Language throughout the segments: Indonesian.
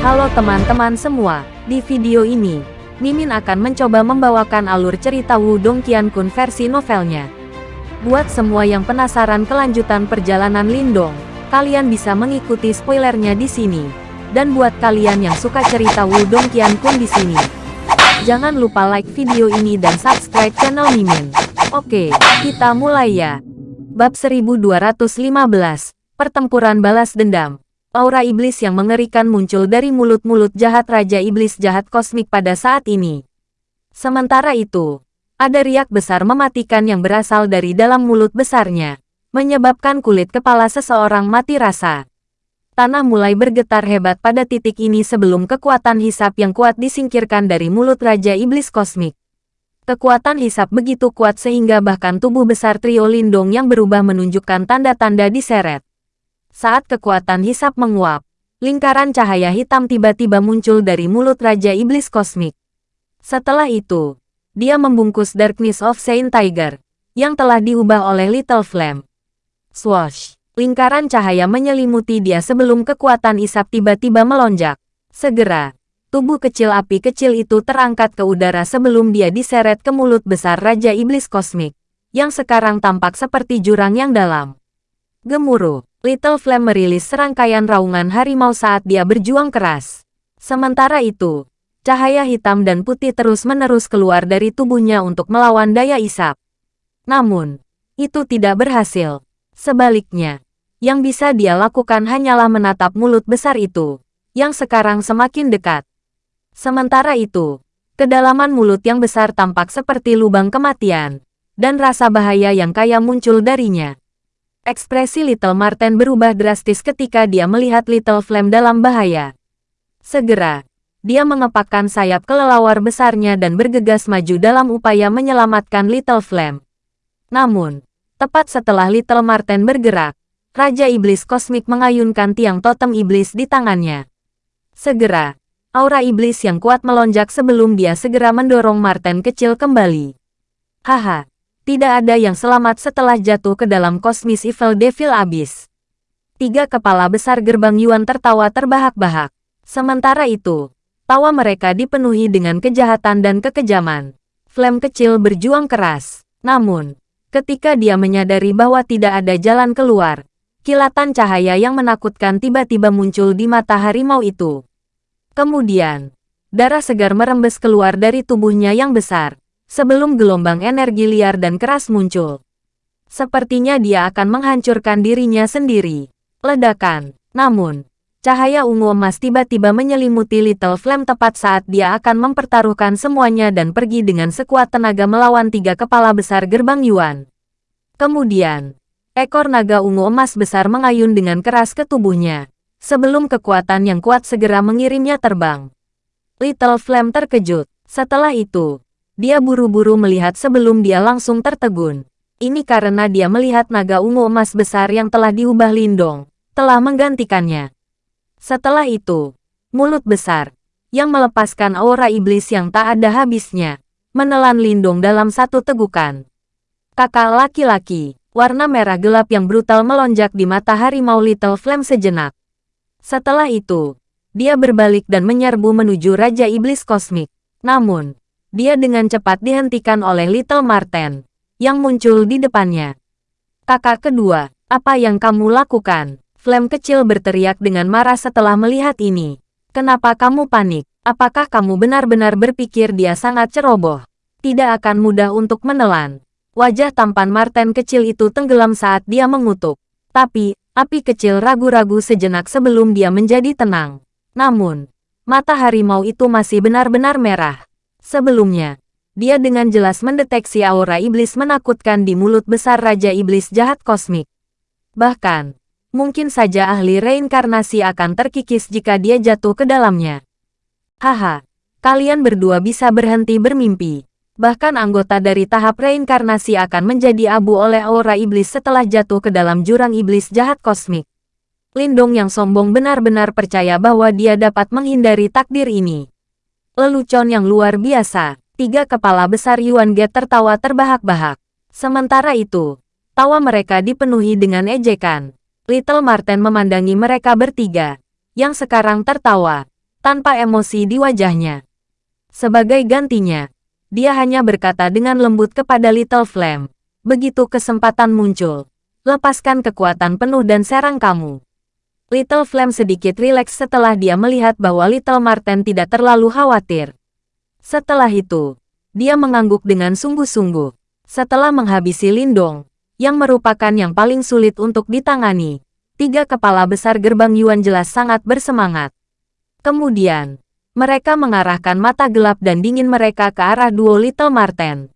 Halo teman-teman semua, di video ini, Mimin akan mencoba membawakan alur cerita Wudong Qiankun versi novelnya. Buat semua yang penasaran kelanjutan perjalanan Lindong, kalian bisa mengikuti spoilernya di sini. Dan buat kalian yang suka cerita Wudong Qiankun di sini, jangan lupa like video ini dan subscribe channel Mimin. Oke, kita mulai ya. Bab 1215, Pertempuran Balas Dendam. Aura iblis yang mengerikan muncul dari mulut-mulut jahat Raja Iblis jahat kosmik pada saat ini. Sementara itu, ada riak besar mematikan yang berasal dari dalam mulut besarnya, menyebabkan kulit kepala seseorang mati rasa. Tanah mulai bergetar hebat pada titik ini sebelum kekuatan hisap yang kuat disingkirkan dari mulut Raja Iblis Kosmik. Kekuatan hisap begitu kuat sehingga bahkan tubuh besar trio Lindong yang berubah menunjukkan tanda-tanda diseret. Saat kekuatan hisap menguap, lingkaran cahaya hitam tiba-tiba muncul dari mulut Raja Iblis Kosmik. Setelah itu, dia membungkus Darkness of Saint Tiger, yang telah diubah oleh Little Flame. Swash! Lingkaran cahaya menyelimuti dia sebelum kekuatan isap tiba-tiba melonjak. Segera, tubuh kecil api kecil itu terangkat ke udara sebelum dia diseret ke mulut besar Raja Iblis Kosmik, yang sekarang tampak seperti jurang yang dalam. Gemuruh! Little Flame merilis serangkaian raungan harimau saat dia berjuang keras. Sementara itu, cahaya hitam dan putih terus-menerus keluar dari tubuhnya untuk melawan daya isap. Namun, itu tidak berhasil. Sebaliknya, yang bisa dia lakukan hanyalah menatap mulut besar itu, yang sekarang semakin dekat. Sementara itu, kedalaman mulut yang besar tampak seperti lubang kematian, dan rasa bahaya yang kaya muncul darinya. Ekspresi Little Marten berubah drastis ketika dia melihat Little Flame dalam bahaya. Segera, dia mengepakkan sayap kelelawar besarnya dan bergegas maju dalam upaya menyelamatkan Little Flame. Namun, tepat setelah Little Marten bergerak, Raja Iblis Kosmik mengayunkan tiang totem iblis di tangannya. Segera, aura iblis yang kuat melonjak sebelum dia segera mendorong Marten kecil kembali. Haha, tidak ada yang selamat setelah jatuh ke dalam kosmis Evil Devil Abyss. Tiga kepala besar gerbang Yuan tertawa terbahak-bahak. Sementara itu, tawa mereka dipenuhi dengan kejahatan dan kekejaman. Flame kecil berjuang keras. Namun, ketika dia menyadari bahwa tidak ada jalan keluar, kilatan cahaya yang menakutkan tiba-tiba muncul di mata harimau itu. Kemudian, darah segar merembes keluar dari tubuhnya yang besar, sebelum gelombang energi liar dan keras muncul. Sepertinya dia akan menghancurkan dirinya sendiri. Ledakan. Namun, cahaya ungu emas tiba-tiba menyelimuti Little Flame tepat saat dia akan mempertaruhkan semuanya dan pergi dengan sekuat tenaga melawan tiga kepala besar gerbang Yuan. Kemudian, ekor naga ungu emas besar mengayun dengan keras ke tubuhnya, sebelum kekuatan yang kuat segera mengirimnya terbang. Little Flame terkejut. Setelah itu, dia buru-buru melihat sebelum dia langsung tertegun. Ini karena dia melihat naga ungu emas besar yang telah diubah Lindong, telah menggantikannya. Setelah itu, mulut besar, yang melepaskan aura iblis yang tak ada habisnya, menelan Lindong dalam satu tegukan. Kakak laki-laki, warna merah gelap yang brutal melonjak di mata harimau Little Flame sejenak. Setelah itu, dia berbalik dan menyerbu menuju Raja Iblis Kosmik. Namun, dia dengan cepat dihentikan oleh Little Marten, yang muncul di depannya. Kakak kedua, apa yang kamu lakukan? Flame kecil berteriak dengan marah setelah melihat ini. Kenapa kamu panik? Apakah kamu benar-benar berpikir dia sangat ceroboh? Tidak akan mudah untuk menelan. Wajah tampan Marten kecil itu tenggelam saat dia mengutuk. Tapi, api kecil ragu-ragu sejenak sebelum dia menjadi tenang. Namun, mata harimau itu masih benar-benar merah. Sebelumnya, dia dengan jelas mendeteksi aura iblis menakutkan di mulut besar Raja Iblis jahat kosmik. Bahkan, mungkin saja ahli reinkarnasi akan terkikis jika dia jatuh ke dalamnya. Haha, kalian berdua bisa berhenti bermimpi. Bahkan anggota dari tahap reinkarnasi akan menjadi abu oleh aura iblis setelah jatuh ke dalam jurang iblis jahat kosmik. Lindong yang sombong benar-benar percaya bahwa dia dapat menghindari takdir ini. Lelucon yang luar biasa. Tiga kepala besar Yuan Ge tertawa terbahak-bahak. Sementara itu, tawa mereka dipenuhi dengan ejekan. Little Marten memandangi mereka bertiga, yang sekarang tertawa, tanpa emosi di wajahnya. Sebagai gantinya, dia hanya berkata dengan lembut kepada Little Flame, begitu kesempatan muncul, lepaskan kekuatan penuh dan serang kamu. Little Flame sedikit rileks setelah dia melihat bahwa Little Marten tidak terlalu khawatir. Setelah itu, dia mengangguk dengan sungguh-sungguh. Setelah menghabisi Lindong, yang merupakan yang paling sulit untuk ditangani, tiga kepala besar gerbang Yuan jelas sangat bersemangat. Kemudian, mereka mengarahkan mata gelap dan dingin mereka ke arah duo Little Marten.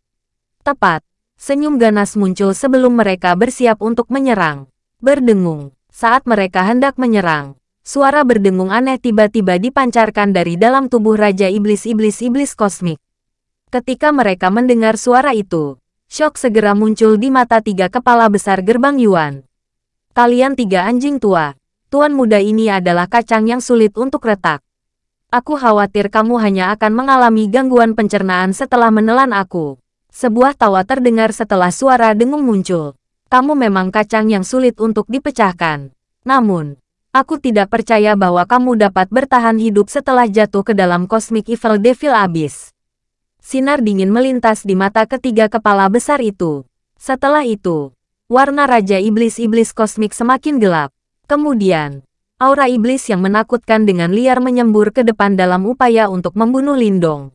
Tepat, senyum ganas muncul sebelum mereka bersiap untuk menyerang. Berdengung, saat mereka hendak menyerang, suara berdengung aneh tiba-tiba dipancarkan dari dalam tubuh Raja Iblis-Iblis-Iblis Kosmik. Ketika mereka mendengar suara itu, Shock segera muncul di mata tiga kepala besar gerbang Yuan. Kalian tiga anjing tua, tuan muda ini adalah kacang yang sulit untuk retak. Aku khawatir kamu hanya akan mengalami gangguan pencernaan setelah menelan aku. Sebuah tawa terdengar setelah suara dengung muncul. Kamu memang kacang yang sulit untuk dipecahkan. Namun, aku tidak percaya bahwa kamu dapat bertahan hidup setelah jatuh ke dalam Cosmic Evil Devil Abyss. Sinar dingin melintas di mata ketiga kepala besar itu. Setelah itu, warna Raja Iblis-Iblis Kosmik semakin gelap. Kemudian, aura iblis yang menakutkan dengan liar menyembur ke depan dalam upaya untuk membunuh Lindong.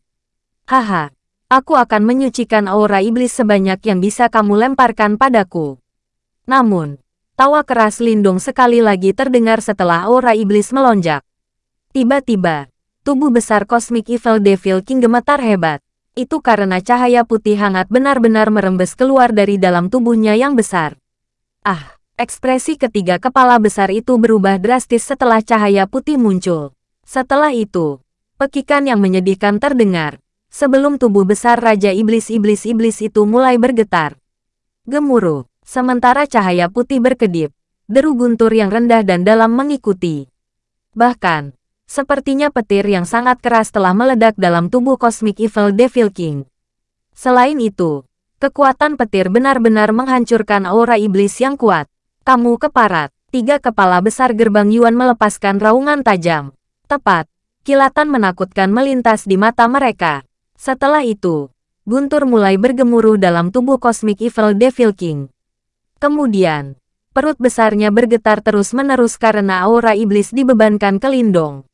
Haha, aku akan menyucikan aura iblis sebanyak yang bisa kamu lemparkan padaku. Namun, tawa keras Lindong sekali lagi terdengar setelah aura iblis melonjak. Tiba-tiba, tubuh besar Cosmic Evil Devil King gemetar hebat. Itu karena cahaya putih hangat benar-benar merembes keluar dari dalam tubuhnya yang besar. Ah, ekspresi ketiga kepala besar itu berubah drastis setelah cahaya putih muncul. Setelah itu, pekikan yang menyedihkan terdengar. Sebelum tubuh besar Raja Iblis-Iblis-Iblis itu mulai bergetar. Gemuruh, sementara cahaya putih berkedip. Deru guntur yang rendah dan dalam mengikuti. Bahkan, Sepertinya petir yang sangat keras telah meledak dalam tubuh Cosmic Evil Devil King. Selain itu, kekuatan petir benar-benar menghancurkan aura iblis yang kuat. Kamu keparat. Tiga kepala besar gerbang Yuan melepaskan raungan tajam. Tepat, kilatan menakutkan melintas di mata mereka. Setelah itu, guntur mulai bergemuruh dalam tubuh Cosmic Evil Devil King. Kemudian, perut besarnya bergetar terus-menerus karena aura iblis dibebankan ke Lindong.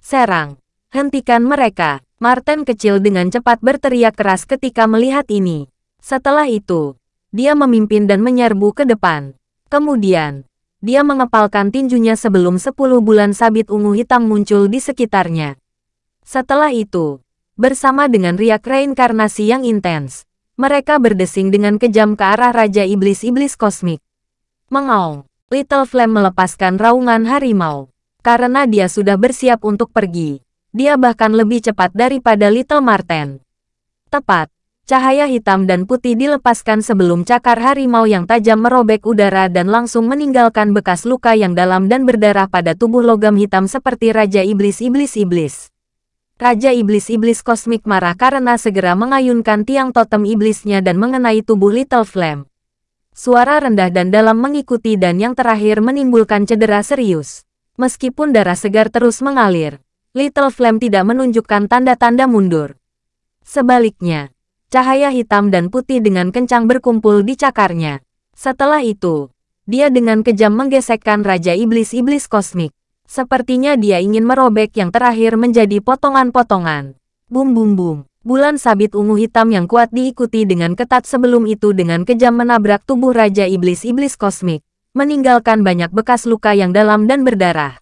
Serang! Hentikan mereka! Martin kecil dengan cepat berteriak keras ketika melihat ini. Setelah itu, dia memimpin dan menyerbu ke depan. Kemudian, dia mengepalkan tinjunya sebelum sepuluh bulan sabit ungu hitam muncul di sekitarnya. Setelah itu, bersama dengan riak reinkarnasi yang intens, mereka berdesing dengan kejam ke arah Raja Iblis-Iblis Kosmik. Mengaung, Little Flame melepaskan raungan harimau. Karena dia sudah bersiap untuk pergi, dia bahkan lebih cepat daripada Little Marten. Tepat, cahaya hitam dan putih dilepaskan sebelum cakar harimau yang tajam merobek udara dan langsung meninggalkan bekas luka yang dalam dan berdarah pada tubuh logam hitam seperti Raja Iblis-Iblis-Iblis. Raja Iblis-Iblis Kosmik marah karena segera mengayunkan tiang totem iblisnya dan mengenai tubuh Little Flame. Suara rendah dan dalam mengikuti dan yang terakhir menimbulkan cedera serius. Meskipun darah segar terus mengalir, Little Flame tidak menunjukkan tanda-tanda mundur. Sebaliknya, cahaya hitam dan putih dengan kencang berkumpul di cakarnya. Setelah itu, dia dengan kejam menggesekkan Raja Iblis-Iblis Kosmik. Sepertinya dia ingin merobek yang terakhir menjadi potongan-potongan. Bum bum bum. Bulan sabit ungu hitam yang kuat diikuti dengan ketat sebelum itu dengan kejam menabrak tubuh Raja Iblis-Iblis Kosmik meninggalkan banyak bekas luka yang dalam dan berdarah.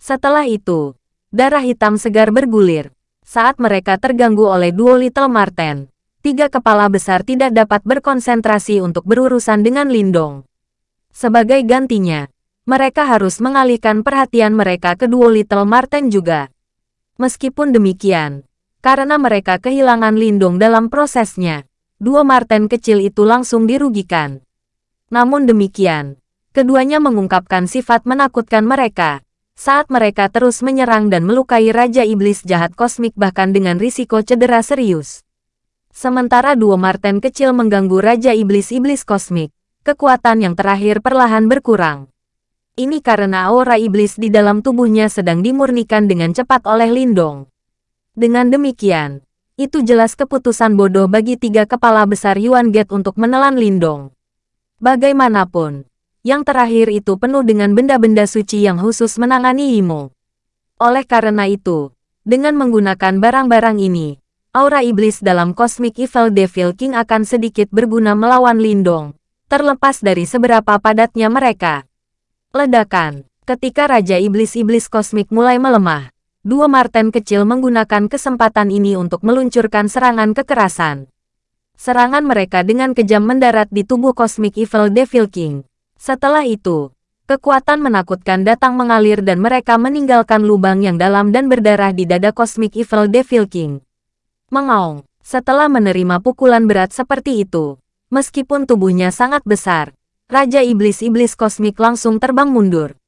Setelah itu, darah hitam segar bergulir. Saat mereka terganggu oleh duo Little Marten, tiga kepala besar tidak dapat berkonsentrasi untuk berurusan dengan Lindong. Sebagai gantinya, mereka harus mengalihkan perhatian mereka ke duo Little Marten juga. Meskipun demikian, karena mereka kehilangan Lindong dalam prosesnya, duo Marten kecil itu langsung dirugikan. Namun demikian, Keduanya mengungkapkan sifat menakutkan mereka saat mereka terus menyerang dan melukai Raja Iblis jahat kosmik bahkan dengan risiko cedera serius. Sementara dua Marten kecil mengganggu Raja Iblis-Iblis kosmik, kekuatan yang terakhir perlahan berkurang. Ini karena aura iblis di dalam tubuhnya sedang dimurnikan dengan cepat oleh Lindong. Dengan demikian, itu jelas keputusan bodoh bagi tiga kepala besar Yuan Gate untuk menelan Lindong. Bagaimanapun, yang terakhir itu penuh dengan benda-benda suci yang khusus menangani Imo. Oleh karena itu, dengan menggunakan barang-barang ini, aura iblis dalam Cosmic Evil Devil King akan sedikit berguna melawan Lindong, terlepas dari seberapa padatnya mereka. Ledakan. Ketika Raja Iblis-Iblis Kosmik mulai melemah, dua Marten kecil menggunakan kesempatan ini untuk meluncurkan serangan kekerasan. Serangan mereka dengan kejam mendarat di tubuh Cosmic Evil Devil King. Setelah itu, kekuatan menakutkan datang mengalir dan mereka meninggalkan lubang yang dalam dan berdarah di dada Cosmic Evil Devil King. Mengaung, setelah menerima pukulan berat seperti itu, meskipun tubuhnya sangat besar, Raja Iblis-Iblis Kosmik langsung terbang mundur.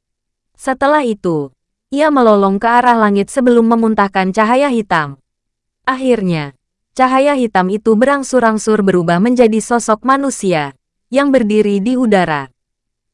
Setelah itu, ia melolong ke arah langit sebelum memuntahkan cahaya hitam. Akhirnya, cahaya hitam itu berangsur-angsur berubah menjadi sosok manusia yang berdiri di udara.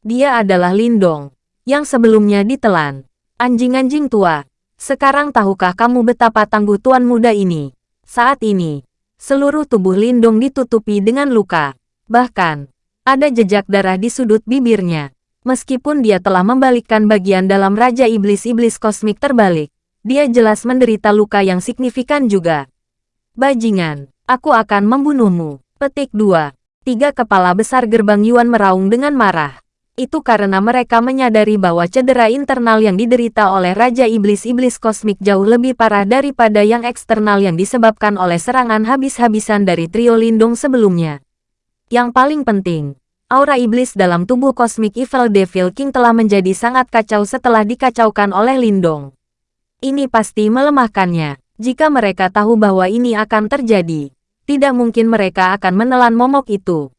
Dia adalah Lindong, yang sebelumnya ditelan. Anjing-anjing tua, sekarang tahukah kamu betapa tangguh tuan muda ini? Saat ini, seluruh tubuh Lindong ditutupi dengan luka. Bahkan, ada jejak darah di sudut bibirnya. Meskipun dia telah membalikkan bagian dalam Raja Iblis-Iblis Kosmik terbalik, dia jelas menderita luka yang signifikan juga. Bajingan, aku akan membunuhmu. Petik 2. Tiga kepala besar gerbang Yuan meraung dengan marah. Itu karena mereka menyadari bahwa cedera internal yang diderita oleh Raja Iblis-Iblis Kosmik jauh lebih parah daripada yang eksternal yang disebabkan oleh serangan habis-habisan dari trio Lindung sebelumnya. Yang paling penting, aura iblis dalam tubuh Cosmic Evil Devil King telah menjadi sangat kacau setelah dikacaukan oleh Lindong. Ini pasti melemahkannya. Jika mereka tahu bahwa ini akan terjadi, tidak mungkin mereka akan menelan momok itu.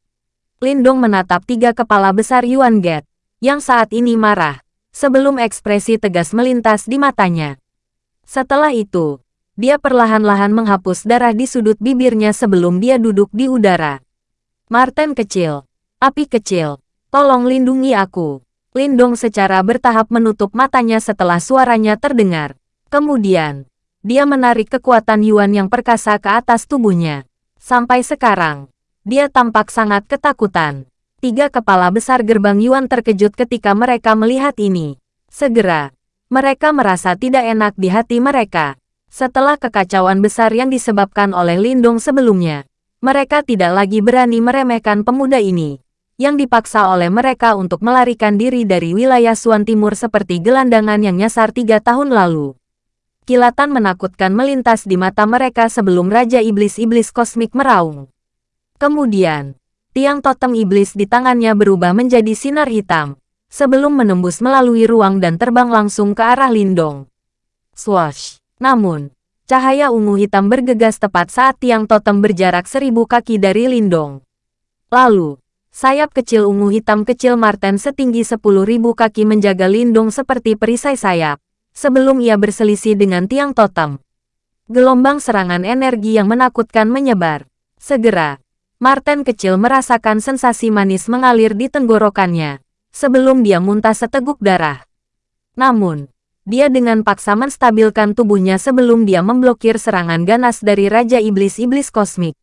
Lindong menatap tiga kepala besar Yuan Get, yang saat ini marah, sebelum ekspresi tegas melintas di matanya. Setelah itu, dia perlahan-lahan menghapus darah di sudut bibirnya sebelum dia duduk di udara. Martin kecil, api kecil, tolong lindungi aku. Lindong secara bertahap menutup matanya setelah suaranya terdengar. Kemudian, dia menarik kekuatan Yuan yang perkasa ke atas tubuhnya. Sampai sekarang, dia tampak sangat ketakutan. Tiga kepala besar gerbang Yuan terkejut ketika mereka melihat ini. Segera, mereka merasa tidak enak di hati mereka. Setelah kekacauan besar yang disebabkan oleh Lindong sebelumnya, mereka tidak lagi berani meremehkan pemuda ini, yang dipaksa oleh mereka untuk melarikan diri dari wilayah Suan Timur seperti gelandangan yang nyasar tiga tahun lalu. Kilatan menakutkan melintas di mata mereka sebelum Raja Iblis-Iblis Kosmik meraung. Kemudian, tiang totem iblis di tangannya berubah menjadi sinar hitam, sebelum menembus melalui ruang dan terbang langsung ke arah Lindong. Swash! Namun, Cahaya ungu hitam bergegas tepat saat tiang totem berjarak seribu kaki dari Lindong. Lalu, sayap kecil ungu hitam kecil Marten setinggi sepuluh ribu kaki menjaga Lindong seperti perisai sayap, sebelum ia berselisih dengan tiang totem. Gelombang serangan energi yang menakutkan menyebar. Segera, Marten kecil merasakan sensasi manis mengalir di tenggorokannya, sebelum dia muntah seteguk darah. Namun, dia dengan paksa menstabilkan tubuhnya sebelum dia memblokir serangan ganas dari Raja Iblis-Iblis Kosmik.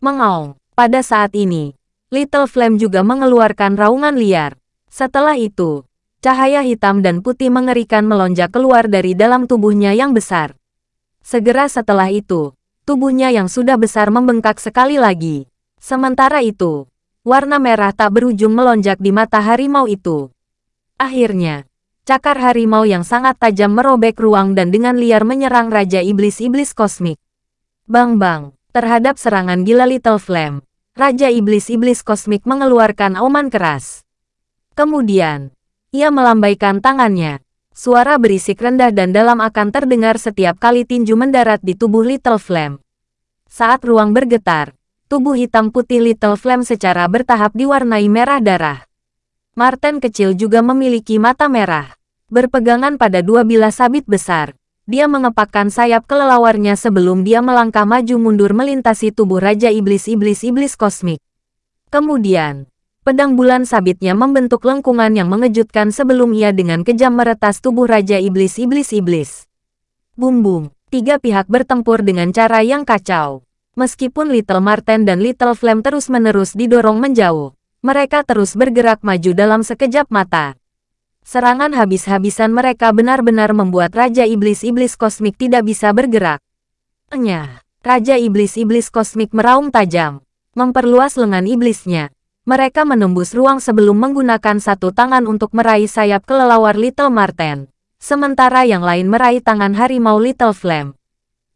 Mengaung, pada saat ini, Little Flame juga mengeluarkan raungan liar. Setelah itu, cahaya hitam dan putih mengerikan melonjak keluar dari dalam tubuhnya yang besar. Segera setelah itu, tubuhnya yang sudah besar membengkak sekali lagi. Sementara itu, warna merah tak berujung melonjak di mata harimau itu. Akhirnya, Cakar harimau yang sangat tajam merobek ruang dan dengan liar menyerang Raja Iblis-Iblis Kosmik. Bang-bang, terhadap serangan gila Little Flame, Raja Iblis-Iblis Kosmik mengeluarkan auman keras. Kemudian, ia melambaikan tangannya. Suara berisik rendah dan dalam akan terdengar setiap kali tinju mendarat di tubuh Little Flame. Saat ruang bergetar, tubuh hitam putih Little Flame secara bertahap diwarnai merah darah. Martin kecil juga memiliki mata merah. Berpegangan pada dua bilah sabit besar, dia mengepakkan sayap kelelawarnya sebelum dia melangkah maju mundur melintasi tubuh Raja Iblis-Iblis-Iblis Kosmik. Kemudian, Pedang bulan sabitnya membentuk lengkungan yang mengejutkan sebelum ia dengan kejam meretas tubuh Raja Iblis-Iblis-Iblis. Bum-bum, tiga pihak bertempur dengan cara yang kacau. Meskipun Little Marten dan Little Flame terus-menerus didorong menjauh, mereka terus bergerak maju dalam sekejap mata. Serangan habis-habisan mereka benar-benar membuat Raja Iblis-Iblis Kosmik tidak bisa bergerak. Enyah, Raja Iblis-Iblis Kosmik meraung tajam, memperluas lengan iblisnya, mereka menembus ruang sebelum menggunakan satu tangan untuk meraih sayap kelelawar Little Marten, sementara yang lain meraih tangan harimau Little Flame.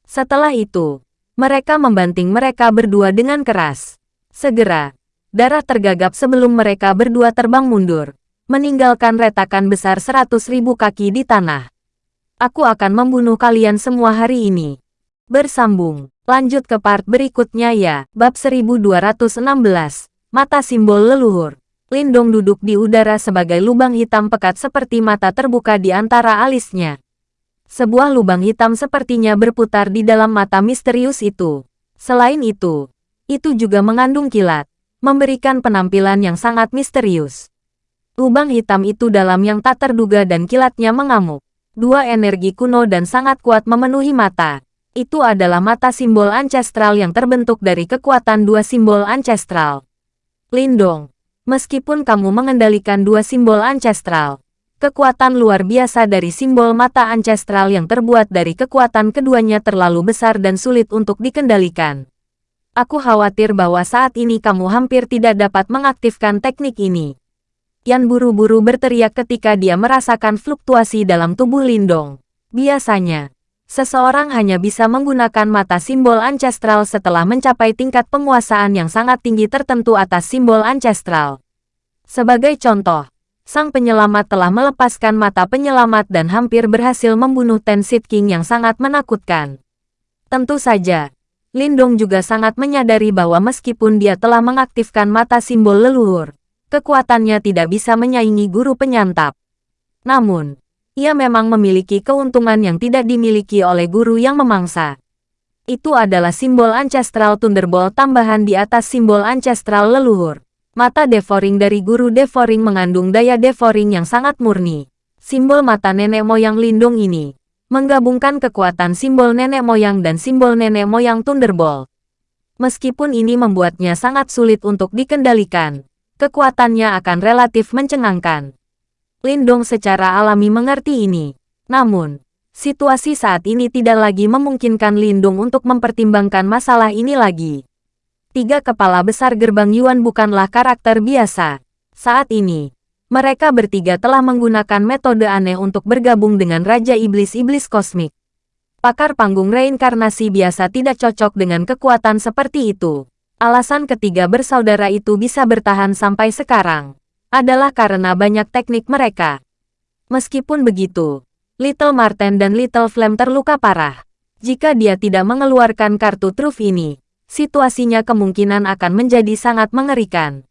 Setelah itu, mereka membanting mereka berdua dengan keras. Segera, darah tergagap sebelum mereka berdua terbang mundur, meninggalkan retakan besar seratus ribu kaki di tanah. Aku akan membunuh kalian semua hari ini. Bersambung, lanjut ke part berikutnya ya, bab 1216. Mata simbol leluhur. Lindong duduk di udara sebagai lubang hitam pekat seperti mata terbuka di antara alisnya. Sebuah lubang hitam sepertinya berputar di dalam mata misterius itu. Selain itu, itu juga mengandung kilat, memberikan penampilan yang sangat misterius. Lubang hitam itu dalam yang tak terduga dan kilatnya mengamuk. Dua energi kuno dan sangat kuat memenuhi mata. Itu adalah mata simbol ancestral yang terbentuk dari kekuatan dua simbol ancestral. Lindong, meskipun kamu mengendalikan dua simbol ancestral, kekuatan luar biasa dari simbol mata ancestral yang terbuat dari kekuatan keduanya terlalu besar dan sulit untuk dikendalikan. Aku khawatir bahwa saat ini kamu hampir tidak dapat mengaktifkan teknik ini. Yan buru-buru berteriak ketika dia merasakan fluktuasi dalam tubuh Lindong. Biasanya, Seseorang hanya bisa menggunakan mata simbol ancestral setelah mencapai tingkat penguasaan yang sangat tinggi tertentu atas simbol ancestral. Sebagai contoh, sang penyelamat telah melepaskan mata penyelamat dan hampir berhasil membunuh Ten King yang sangat menakutkan. Tentu saja, Lindong juga sangat menyadari bahwa meskipun dia telah mengaktifkan mata simbol leluhur, kekuatannya tidak bisa menyaingi guru penyantap. Namun, ia memang memiliki keuntungan yang tidak dimiliki oleh guru yang memangsa. Itu adalah simbol Ancestral Thunderbolt tambahan di atas simbol Ancestral leluhur. Mata devouring dari guru devouring mengandung daya devouring yang sangat murni. Simbol mata nenek moyang lindung ini menggabungkan kekuatan simbol nenek moyang dan simbol nenek moyang Thunderbolt. Meskipun ini membuatnya sangat sulit untuk dikendalikan, kekuatannya akan relatif mencengangkan. Lindong secara alami mengerti ini. Namun, situasi saat ini tidak lagi memungkinkan Lindung untuk mempertimbangkan masalah ini lagi. Tiga kepala besar gerbang Yuan bukanlah karakter biasa. Saat ini, mereka bertiga telah menggunakan metode aneh untuk bergabung dengan Raja Iblis-Iblis Kosmik. Pakar panggung reinkarnasi biasa tidak cocok dengan kekuatan seperti itu. Alasan ketiga bersaudara itu bisa bertahan sampai sekarang adalah karena banyak teknik mereka. Meskipun begitu, Little Marten dan Little Flame terluka parah. Jika dia tidak mengeluarkan kartu truf ini, situasinya kemungkinan akan menjadi sangat mengerikan.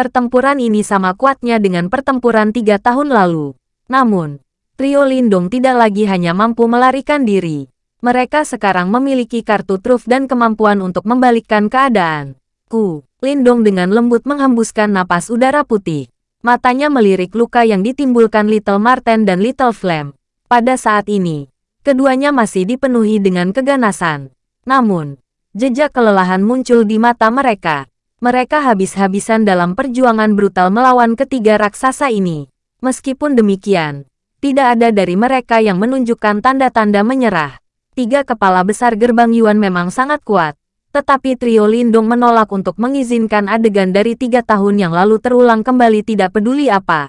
Pertempuran ini sama kuatnya dengan pertempuran tiga tahun lalu. Namun, trio Lindung tidak lagi hanya mampu melarikan diri. Mereka sekarang memiliki kartu truf dan kemampuan untuk membalikkan keadaan. Ku, Lindong dengan lembut menghembuskan napas udara putih. Matanya melirik luka yang ditimbulkan Little Marten dan Little Flame. Pada saat ini, keduanya masih dipenuhi dengan keganasan. Namun, jejak kelelahan muncul di mata mereka. Mereka habis-habisan dalam perjuangan brutal melawan ketiga raksasa ini. Meskipun demikian, tidak ada dari mereka yang menunjukkan tanda-tanda menyerah. Tiga kepala besar gerbang Yuan memang sangat kuat, tetapi trio Lindung menolak untuk mengizinkan adegan dari tiga tahun yang lalu terulang kembali tidak peduli apa.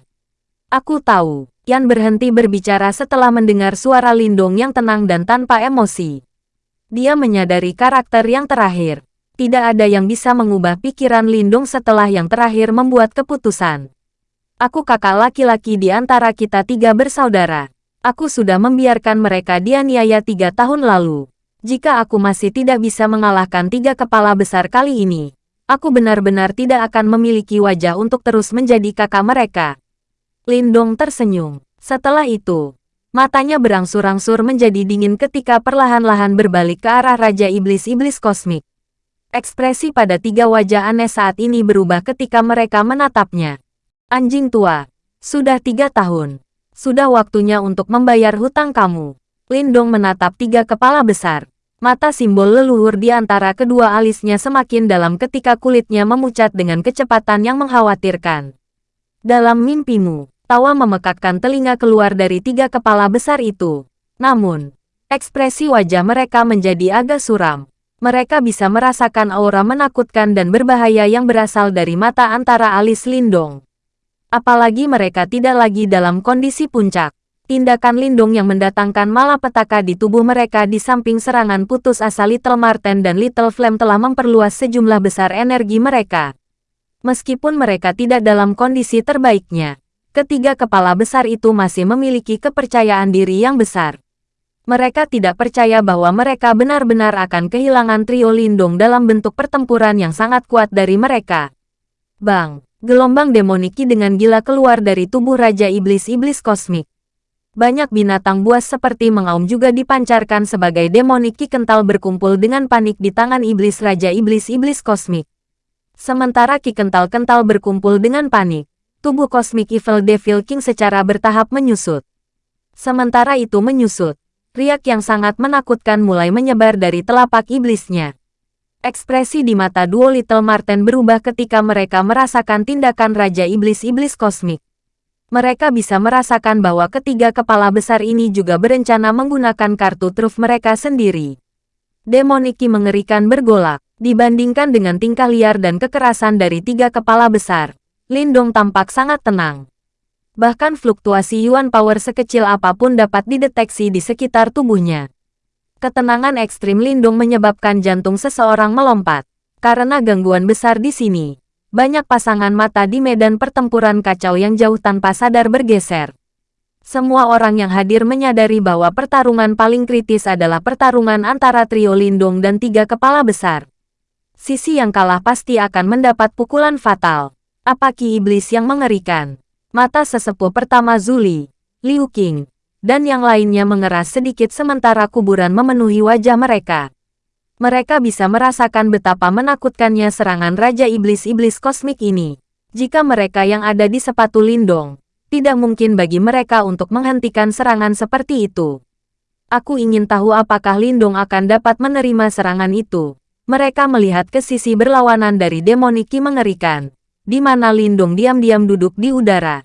Aku tahu, Yan berhenti berbicara setelah mendengar suara Lindung yang tenang dan tanpa emosi. Dia menyadari karakter yang terakhir. Tidak ada yang bisa mengubah pikiran Lindung setelah yang terakhir membuat keputusan. Aku kakak laki-laki di antara kita tiga bersaudara. Aku sudah membiarkan mereka dianiaya tiga tahun lalu. Jika aku masih tidak bisa mengalahkan tiga kepala besar kali ini, aku benar-benar tidak akan memiliki wajah untuk terus menjadi kakak mereka. Lindong tersenyum. Setelah itu, matanya berangsur-angsur menjadi dingin ketika perlahan-lahan berbalik ke arah Raja Iblis-Iblis Kosmik. Ekspresi pada tiga wajah aneh saat ini berubah ketika mereka menatapnya. Anjing tua, sudah tiga tahun. Sudah waktunya untuk membayar hutang kamu. Lindong menatap tiga kepala besar. Mata simbol leluhur di antara kedua alisnya semakin dalam ketika kulitnya memucat dengan kecepatan yang mengkhawatirkan. Dalam mimpimu, tawa memekakkan telinga keluar dari tiga kepala besar itu. Namun, ekspresi wajah mereka menjadi agak suram. Mereka bisa merasakan aura menakutkan dan berbahaya yang berasal dari mata antara alis Lindong. Apalagi mereka tidak lagi dalam kondisi puncak. Tindakan Lindung yang mendatangkan malapetaka di tubuh mereka di samping serangan putus asa Little Marten dan Little Flame telah memperluas sejumlah besar energi mereka. Meskipun mereka tidak dalam kondisi terbaiknya, ketiga kepala besar itu masih memiliki kepercayaan diri yang besar. Mereka tidak percaya bahwa mereka benar-benar akan kehilangan trio Lindung dalam bentuk pertempuran yang sangat kuat dari mereka. Bang, gelombang demoniki dengan gila keluar dari tubuh Raja Iblis-Iblis Kosmik. Banyak binatang buas seperti mengaum juga dipancarkan sebagai demoniki kental berkumpul dengan panik di tangan Iblis Raja Iblis-Iblis Kosmik. Sementara Ki kental-kental berkumpul dengan panik, tubuh Cosmic Evil Devil King secara bertahap menyusut. Sementara itu menyusut, riak yang sangat menakutkan mulai menyebar dari telapak iblisnya. Ekspresi di mata duo Little Marten berubah ketika mereka merasakan tindakan Raja Iblis-Iblis Kosmik. Mereka bisa merasakan bahwa ketiga kepala besar ini juga berencana menggunakan kartu truf mereka sendiri. Demoniki mengerikan bergolak. Dibandingkan dengan tingkah liar dan kekerasan dari tiga kepala besar, Lindong tampak sangat tenang. Bahkan fluktuasi Yuan Power sekecil apa pun dapat dideteksi di sekitar tubuhnya. Ketenangan ekstrim Lindung menyebabkan jantung seseorang melompat. Karena gangguan besar di sini, banyak pasangan mata di medan pertempuran kacau yang jauh tanpa sadar bergeser. Semua orang yang hadir menyadari bahwa pertarungan paling kritis adalah pertarungan antara trio Lindung dan tiga kepala besar sisi yang kalah pasti akan mendapat pukulan fatal. Apa iblis yang mengerikan? Mata sesepuh pertama Zuli, Liu Qing, dan yang lainnya mengeras sedikit sementara kuburan memenuhi wajah mereka. Mereka bisa merasakan betapa menakutkannya serangan Raja Iblis-Iblis Kosmik ini. Jika mereka yang ada di sepatu lindung, tidak mungkin bagi mereka untuk menghentikan serangan seperti itu. Aku ingin tahu apakah Lindung akan dapat menerima serangan itu. Mereka melihat ke sisi berlawanan dari demoniki mengerikan, di mana Lindung diam-diam duduk di udara.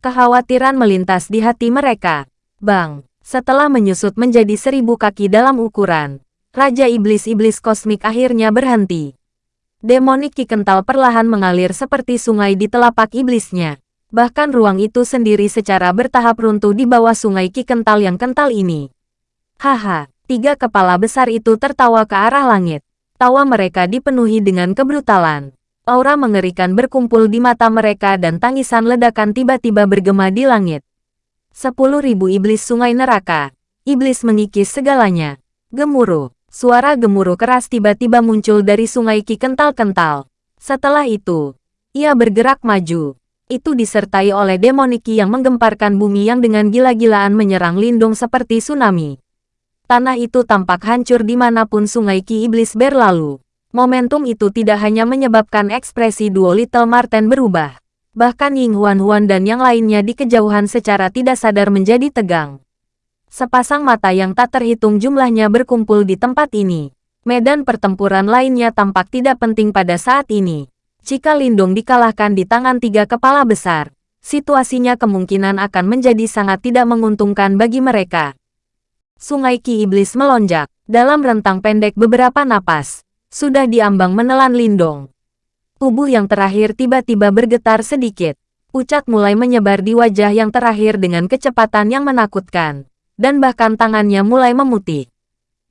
Kekhawatiran melintas di hati mereka. Bang, setelah menyusut menjadi seribu kaki dalam ukuran, Raja Iblis-Iblis Kosmik akhirnya berhenti. Demoniki kental perlahan mengalir seperti sungai di telapak iblisnya. Bahkan ruang itu sendiri secara bertahap runtuh di bawah sungai ki kental yang kental ini. Haha, tiga kepala besar itu tertawa ke arah langit. Tawa mereka dipenuhi dengan kebrutalan. Aura mengerikan berkumpul di mata mereka dan tangisan ledakan tiba-tiba bergema di langit. Sepuluh ribu iblis sungai neraka. Iblis mengikis segalanya. Gemuruh. Suara gemuruh keras tiba-tiba muncul dari sungai Ki kental-kental. Setelah itu, ia bergerak maju. Itu disertai oleh demoniki yang menggemparkan bumi yang dengan gila-gilaan menyerang lindung seperti tsunami. Tanah itu tampak hancur di mana pun sungai Ki Iblis berlalu. Momentum itu tidak hanya menyebabkan ekspresi duo Little Marten berubah. Bahkan Ying Huan Huan dan yang lainnya di kejauhan secara tidak sadar menjadi tegang. Sepasang mata yang tak terhitung jumlahnya berkumpul di tempat ini. Medan pertempuran lainnya tampak tidak penting pada saat ini. Jika Lindung dikalahkan di tangan tiga kepala besar, situasinya kemungkinan akan menjadi sangat tidak menguntungkan bagi mereka. Sungai Ki Iblis melonjak. Dalam rentang pendek beberapa napas, sudah diambang menelan lindung. Tubuh yang terakhir tiba-tiba bergetar sedikit. Pucat mulai menyebar di wajah yang terakhir dengan kecepatan yang menakutkan. Dan bahkan tangannya mulai memutih.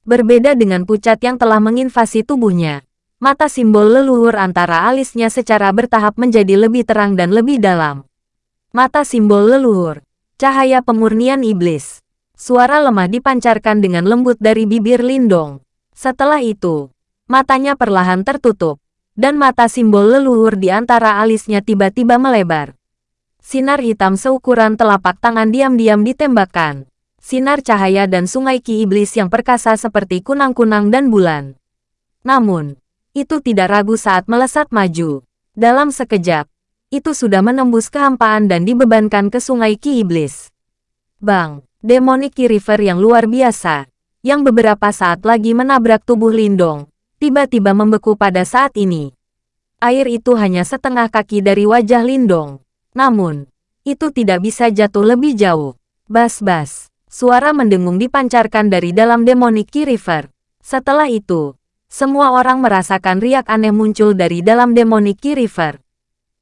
Berbeda dengan pucat yang telah menginvasi tubuhnya, mata simbol leluhur antara alisnya secara bertahap menjadi lebih terang dan lebih dalam. Mata simbol leluhur, cahaya pemurnian iblis. Suara lemah dipancarkan dengan lembut dari bibir Lindong. Setelah itu, matanya perlahan tertutup, dan mata simbol leluhur di antara alisnya tiba-tiba melebar. Sinar hitam seukuran telapak tangan diam-diam ditembakkan. Sinar cahaya dan sungai ki iblis yang perkasa seperti kunang-kunang dan bulan. Namun, Itu tidak ragu saat melesat maju. Dalam sekejap, itu sudah menembus kehampaan dan dibebankan ke sungai Ki Iblis. Bang, Demonic River yang luar biasa, yang beberapa saat lagi menabrak tubuh Lindong, tiba-tiba membeku pada saat ini. Air itu hanya setengah kaki dari wajah Lindong. Namun, itu tidak bisa jatuh lebih jauh. Bas-bas, suara mendengung dipancarkan dari dalam Demonic Ki River. Setelah itu, semua orang merasakan riak aneh muncul dari dalam Demonic Ki River.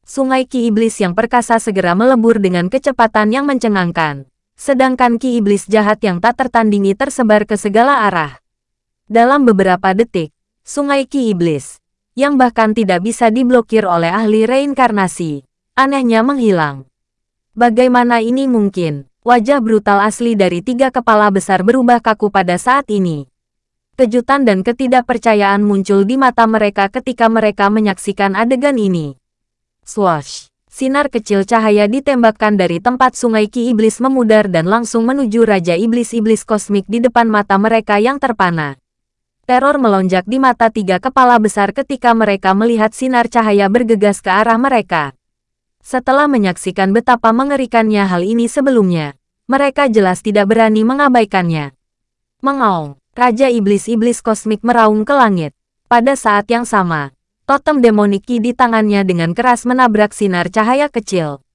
Sungai Ki Iblis yang perkasa segera melebur dengan kecepatan yang mencengangkan. Sedangkan Ki Iblis jahat yang tak tertandingi tersebar ke segala arah. Dalam beberapa detik, Sungai Ki Iblis, yang bahkan tidak bisa diblokir oleh ahli reinkarnasi, anehnya menghilang. Bagaimana ini mungkin? Wajah brutal asli dari tiga kepala besar berubah kaku pada saat ini. Kejutan dan ketidakpercayaan muncul di mata mereka ketika mereka menyaksikan adegan ini. Swash! Sinar kecil cahaya ditembakkan dari tempat sungai Ki Iblis memudar dan langsung menuju Raja Iblis-Iblis Kosmik di depan mata mereka yang terpana. Teror melonjak di mata tiga kepala besar ketika mereka melihat sinar cahaya bergegas ke arah mereka. Setelah menyaksikan betapa mengerikannya hal ini sebelumnya, mereka jelas tidak berani mengabaikannya. Mengaung! Raja Iblis-Iblis Kosmik meraung ke langit. Pada saat yang sama, totem demoniki di tangannya dengan keras menabrak sinar cahaya kecil.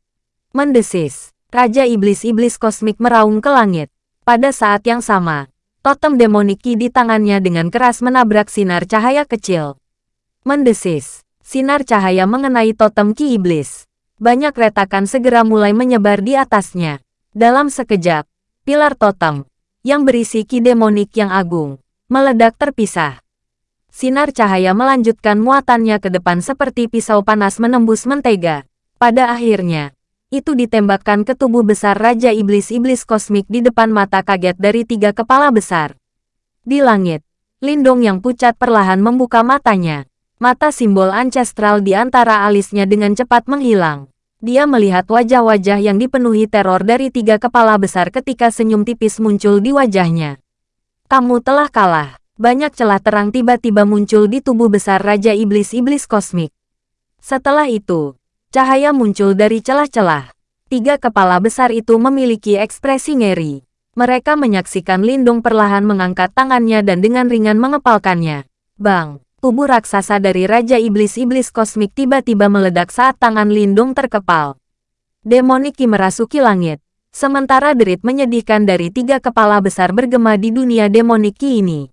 Mendesis, Raja Iblis-Iblis Kosmik meraung ke langit. Pada saat yang sama, totem demoniki di tangannya dengan keras menabrak sinar cahaya kecil. Mendesis, sinar cahaya mengenai totem Ki Iblis. Banyak retakan segera mulai menyebar di atasnya. Dalam sekejap, pilar totem, yang berisi ki demonik yang agung, meledak terpisah. Sinar cahaya melanjutkan muatannya ke depan seperti pisau panas menembus mentega. Pada akhirnya, itu ditembakkan ke tubuh besar Raja Iblis-Iblis Kosmik di depan mata kaget dari tiga kepala besar. Di langit, Lindong yang pucat perlahan membuka matanya. Mata simbol ancestral di antara alisnya dengan cepat menghilang. Dia melihat wajah-wajah yang dipenuhi teror dari tiga kepala besar ketika senyum tipis muncul di wajahnya. Kamu telah kalah. Banyak celah terang tiba-tiba muncul di tubuh besar Raja Iblis-Iblis Kosmik. Setelah itu, cahaya muncul dari celah-celah. Tiga kepala besar itu memiliki ekspresi ngeri. Mereka menyaksikan Lindung perlahan mengangkat tangannya dan dengan ringan mengepalkannya. Bang! tubuh raksasa dari Raja Iblis-Iblis Kosmik tiba-tiba meledak saat tangan Lindung terkepal. Demoniki merasuki langit, sementara derit menyedihkan dari tiga kepala besar bergema di dunia demoniki ini.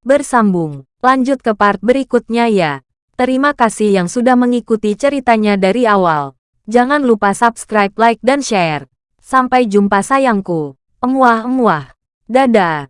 Bersambung, lanjut ke part berikutnya ya. Terima kasih yang sudah mengikuti ceritanya dari awal. Jangan lupa subscribe, like, dan share. Sampai jumpa sayangku. Emuah-emuah. Dadah.